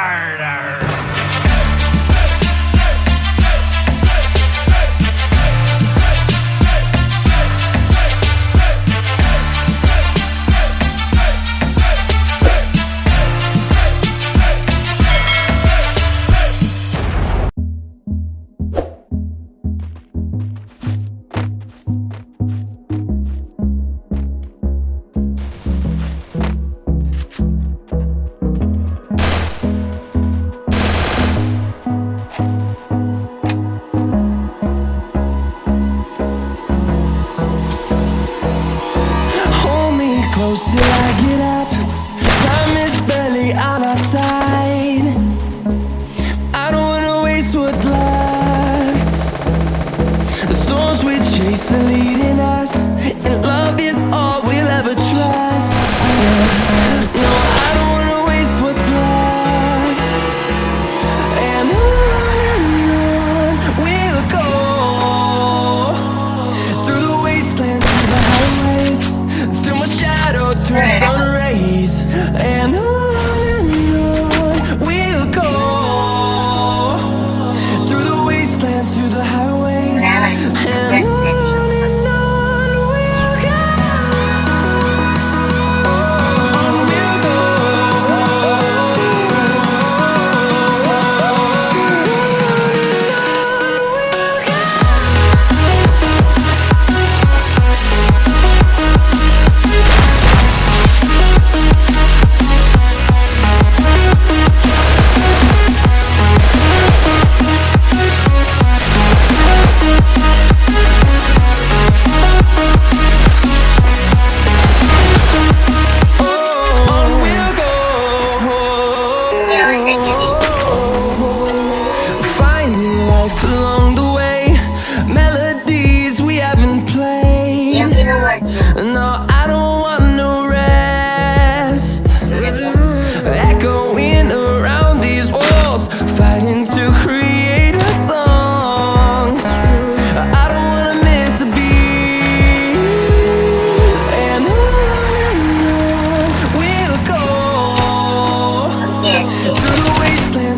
Burn! close till I get up. Time is barely on our side. I don't wanna waste what's left. The storms we chase are leading us And love is all we'll ever Through the wasteland.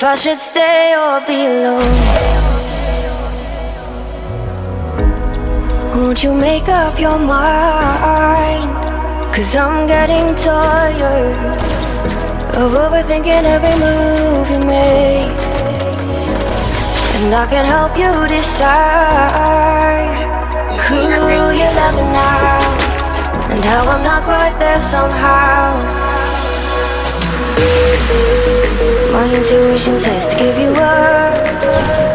if I should stay or be alone. Won't you make up your mind? Cause I'm getting tired of overthinking every move you make. And I can help you decide who you're loving now and how I'm not quite there somehow. My intuition says to give you up.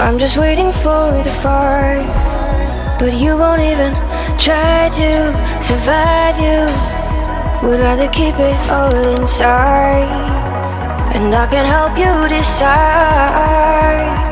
I'm just waiting for the fire But you won't even try to survive you. Would rather keep it all inside. And I can help you decide